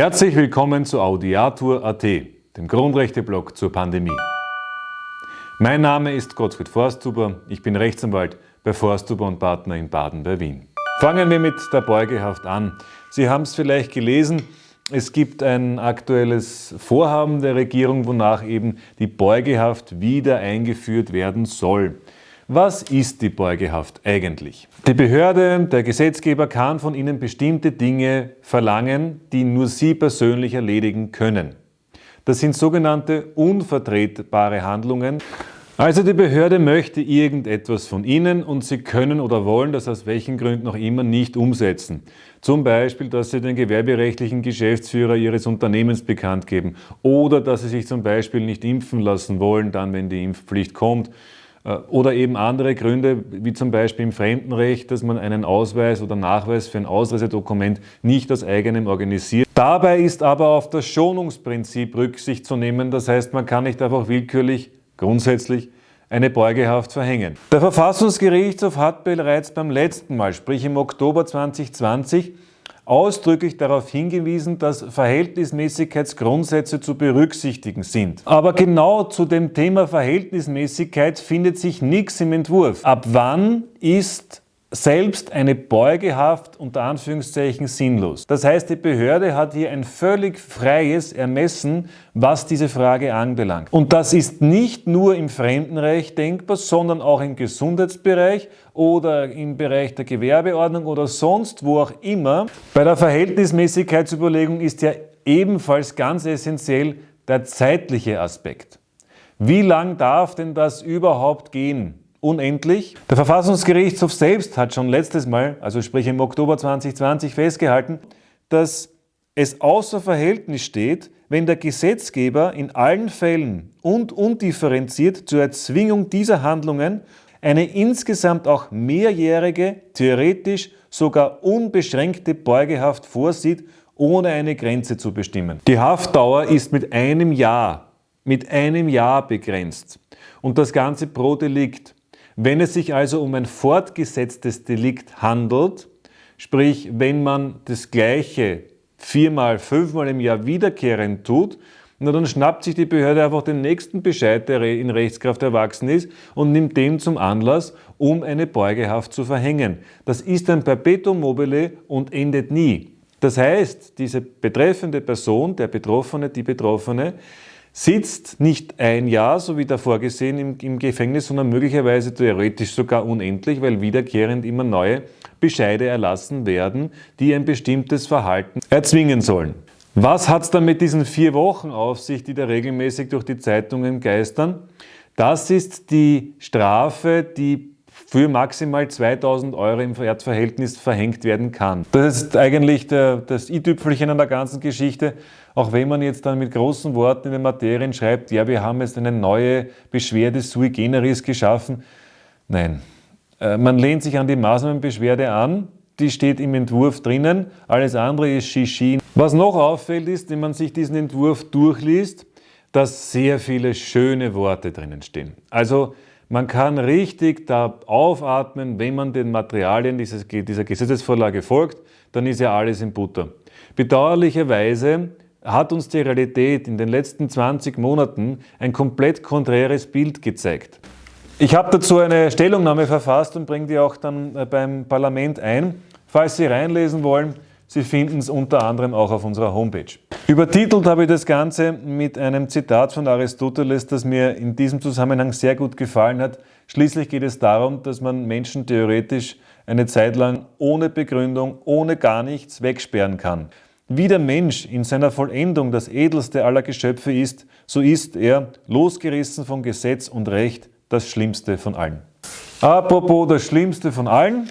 Herzlich willkommen zu Audiatur.at, dem Grundrechteblog zur Pandemie. Mein Name ist Gottfried Forsthuber, ich bin Rechtsanwalt bei Forsthuber und Partner in Baden bei Wien. Fangen wir mit der Beugehaft an. Sie haben es vielleicht gelesen, es gibt ein aktuelles Vorhaben der Regierung, wonach eben die Beugehaft wieder eingeführt werden soll. Was ist die Beugehaft eigentlich? Die Behörde, der Gesetzgeber kann von Ihnen bestimmte Dinge verlangen, die nur Sie persönlich erledigen können. Das sind sogenannte unvertretbare Handlungen. Also die Behörde möchte irgendetwas von Ihnen und Sie können oder wollen das aus welchen Gründen auch immer nicht umsetzen. Zum Beispiel, dass Sie den gewerberechtlichen Geschäftsführer Ihres Unternehmens bekannt geben oder dass Sie sich zum Beispiel nicht impfen lassen wollen, dann wenn die Impfpflicht kommt oder eben andere Gründe, wie zum Beispiel im Fremdenrecht, dass man einen Ausweis oder Nachweis für ein Ausreisedokument nicht aus eigenem organisiert. Dabei ist aber auf das Schonungsprinzip Rücksicht zu nehmen. Das heißt, man kann nicht einfach willkürlich, grundsätzlich, eine Beugehaft verhängen. Der Verfassungsgerichtshof hat bereits beim letzten Mal, sprich im Oktober 2020, ausdrücklich darauf hingewiesen, dass Verhältnismäßigkeitsgrundsätze zu berücksichtigen sind. Aber genau zu dem Thema Verhältnismäßigkeit findet sich nichts im Entwurf. Ab wann ist selbst eine Beugehaft unter Anführungszeichen sinnlos. Das heißt, die Behörde hat hier ein völlig freies Ermessen, was diese Frage anbelangt. Und das ist nicht nur im Fremdenrecht denkbar, sondern auch im Gesundheitsbereich oder im Bereich der Gewerbeordnung oder sonst wo auch immer. Bei der Verhältnismäßigkeitsüberlegung ist ja ebenfalls ganz essentiell der zeitliche Aspekt. Wie lang darf denn das überhaupt gehen? Unendlich. Der Verfassungsgerichtshof selbst hat schon letztes Mal, also sprich im Oktober 2020, festgehalten, dass es außer Verhältnis steht, wenn der Gesetzgeber in allen Fällen und undifferenziert zur Erzwingung dieser Handlungen eine insgesamt auch mehrjährige, theoretisch sogar unbeschränkte Beugehaft vorsieht, ohne eine Grenze zu bestimmen. Die Haftdauer ist mit einem Jahr, mit einem Jahr begrenzt und das Ganze pro Delikt. Wenn es sich also um ein fortgesetztes Delikt handelt, sprich wenn man das Gleiche viermal, fünfmal im Jahr wiederkehrend tut, na dann schnappt sich die Behörde einfach den nächsten Bescheid, der in Rechtskraft erwachsen ist und nimmt den zum Anlass, um eine Beugehaft zu verhängen. Das ist ein Perpetuum mobile und endet nie. Das heißt, diese betreffende Person, der Betroffene, die Betroffene, sitzt nicht ein Jahr, so wie da vorgesehen, im, im, Gefängnis, sondern möglicherweise theoretisch sogar unendlich, weil wiederkehrend immer neue Bescheide erlassen werden, die ein bestimmtes Verhalten erzwingen sollen. Was hat es dann mit diesen vier Wochen auf sich, die da regelmäßig durch die Zeitungen geistern? Das ist die Strafe, die für maximal 2000 Euro im Wertverhältnis verhängt werden kann. Das ist eigentlich der, das i-Tüpfelchen an der ganzen Geschichte. Auch wenn man jetzt dann mit großen Worten in den Materien schreibt, ja, wir haben jetzt eine neue Beschwerde sui generis geschaffen. Nein, äh, man lehnt sich an die Maßnahmenbeschwerde an, die steht im Entwurf drinnen, alles andere ist Shishi. Was noch auffällt ist, wenn man sich diesen Entwurf durchliest, dass sehr viele schöne Worte drinnen stehen. Also man kann richtig da aufatmen, wenn man den Materialien dieses, dieser Gesetzesvorlage folgt, dann ist ja alles in Butter. Bedauerlicherweise hat uns die Realität in den letzten 20 Monaten ein komplett konträres Bild gezeigt. Ich habe dazu eine Stellungnahme verfasst und bringe die auch dann äh, beim Parlament ein. Falls Sie reinlesen wollen, Sie finden es unter anderem auch auf unserer Homepage. Übertitelt habe ich das Ganze mit einem Zitat von Aristoteles, das mir in diesem Zusammenhang sehr gut gefallen hat. Schließlich geht es darum, dass man Menschen theoretisch eine Zeit lang ohne Begründung, ohne gar nichts wegsperren kann. Wie der Mensch in seiner Vollendung das edelste aller Geschöpfe ist, so ist er, losgerissen von Gesetz und Recht, das Schlimmste von allen. Apropos das Schlimmste von allen,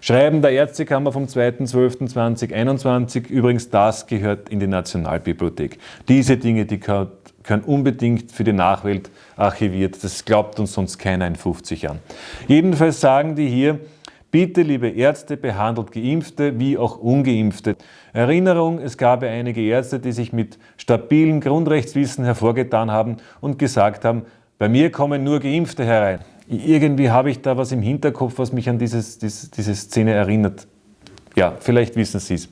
Schreiben der Ärztekammer vom 2.12.2021, übrigens das gehört in die Nationalbibliothek. Diese Dinge, die können unbedingt für die Nachwelt archiviert. Das glaubt uns sonst keiner in 50 Jahren. Jedenfalls sagen die hier, Bitte, liebe Ärzte, behandelt Geimpfte wie auch Ungeimpfte. Erinnerung, es gab einige Ärzte, die sich mit stabilem Grundrechtswissen hervorgetan haben und gesagt haben, bei mir kommen nur Geimpfte herein irgendwie habe ich da was im Hinterkopf, was mich an dieses, diese, diese Szene erinnert. Ja, vielleicht wissen Sie es.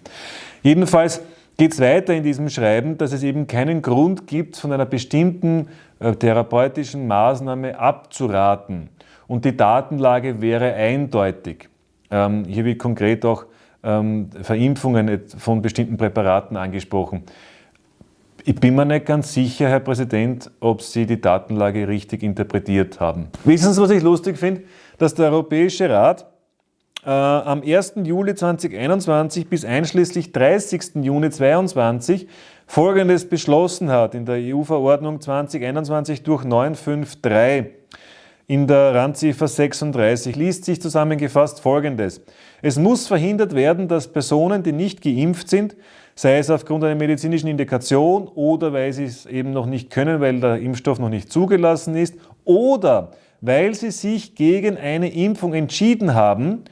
Jedenfalls, geht es weiter in diesem Schreiben, dass es eben keinen Grund gibt, von einer bestimmten äh, therapeutischen Maßnahme abzuraten. Und die Datenlage wäre eindeutig. Ähm, hier wird konkret auch ähm, Verimpfungen von bestimmten Präparaten angesprochen. Ich bin mir nicht ganz sicher, Herr Präsident, ob Sie die Datenlage richtig interpretiert haben. Wissen Sie, was ich lustig finde? Dass der Europäische Rat äh, am 1. Juli 2021 bis einschließlich 30. Juni 2022 Folgendes beschlossen hat in der EU-Verordnung 2021 durch 953 in der Randziffer 36 liest sich zusammengefasst Folgendes. Es muss verhindert werden, dass Personen, die nicht geimpft sind, sei es aufgrund einer medizinischen Indikation oder weil sie es eben noch nicht können, weil der Impfstoff noch nicht zugelassen ist oder weil sie sich gegen eine Impfung entschieden haben,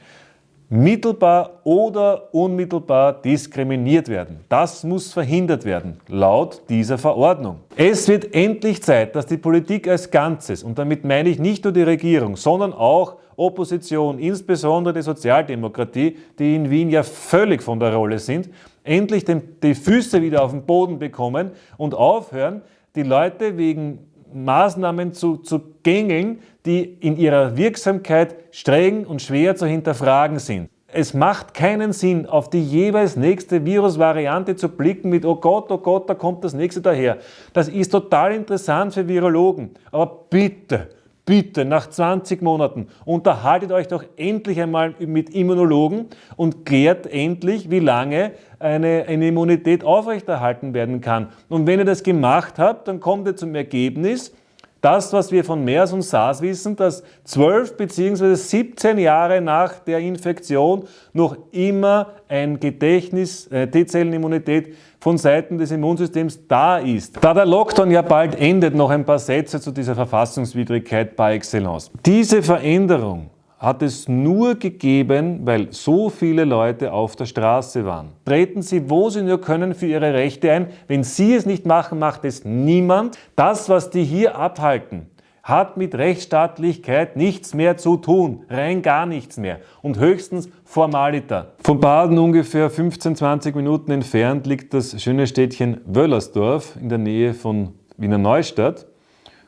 mittelbar oder unmittelbar diskriminiert werden. Das muss verhindert werden, laut dieser Verordnung. Es wird endlich Zeit, dass die Politik als Ganzes, und damit meine ich nicht nur die Regierung, sondern auch Opposition, insbesondere die Sozialdemokratie, die in Wien ja völlig von der Rolle sind, endlich die Füße wieder auf den Boden bekommen und aufhören, die Leute wegen Maßnahmen zu, zu gängeln, die in ihrer Wirksamkeit streng und schwer zu hinterfragen sind. Es macht keinen Sinn, auf die jeweils nächste Virusvariante zu blicken mit, oh Gott, oh Gott, da kommt das nächste daher. Das ist total interessant für Virologen. Aber bitte, bitte, nach 20 Monaten, unterhaltet euch doch endlich einmal mit Immunologen und klärt endlich, wie lange eine, eine Immunität aufrechterhalten werden kann. Und wenn ihr das gemacht habt, dann kommt ihr zum Ergebnis, das, was wir von MERS und SARS wissen, dass 12 bzw. 17 Jahre nach der Infektion noch immer ein Gedächtnis, äh, T-Zellenimmunität von Seiten des Immunsystems da ist. Da der Lockdown ja bald endet, noch ein paar Sätze zu dieser Verfassungswidrigkeit par excellence. Diese Veränderung hat es nur gegeben, weil so viele Leute auf der Straße waren. Treten Sie, wo Sie nur können, für Ihre Rechte ein. Wenn Sie es nicht machen, macht es niemand. Das, was die hier abhalten, hat mit Rechtsstaatlichkeit nichts mehr zu tun, rein gar nichts mehr und höchstens Formalita. Von Baden ungefähr 15, 20 Minuten entfernt liegt das schöne Städtchen Wöllersdorf in der Nähe von Wiener Neustadt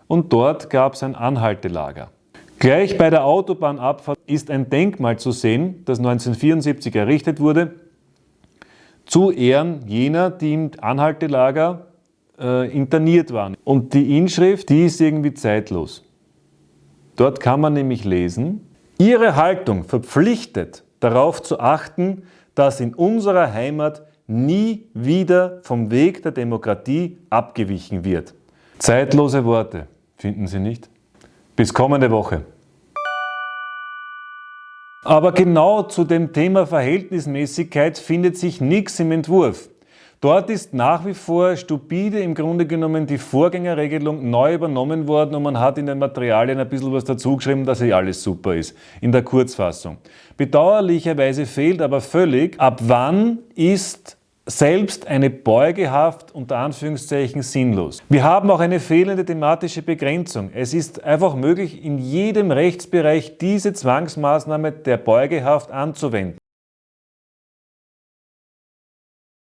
und dort gab es ein Anhaltelager. Gleich bei der Autobahnabfahrt ist ein Denkmal zu sehen, das 1974 errichtet wurde, zu Ehren jener, die im Anhaltelager äh, interniert waren. Und die Inschrift, die ist irgendwie zeitlos. Dort kann man nämlich lesen, Ihre Haltung verpflichtet darauf zu achten, dass in unserer Heimat nie wieder vom Weg der Demokratie abgewichen wird. Zeitlose Worte, finden Sie nicht? Bis kommende Woche. Aber genau zu dem Thema Verhältnismäßigkeit findet sich nichts im Entwurf. Dort ist nach wie vor stupide im Grunde genommen die Vorgängerregelung neu übernommen worden und man hat in den Materialien ein bisschen was dazugeschrieben, dass hier alles super ist, in der Kurzfassung. Bedauerlicherweise fehlt aber völlig, ab wann ist selbst eine Beugehaft unter Anführungszeichen sinnlos. Wir haben auch eine fehlende thematische Begrenzung. Es ist einfach möglich, in jedem Rechtsbereich diese Zwangsmaßnahme der Beugehaft anzuwenden.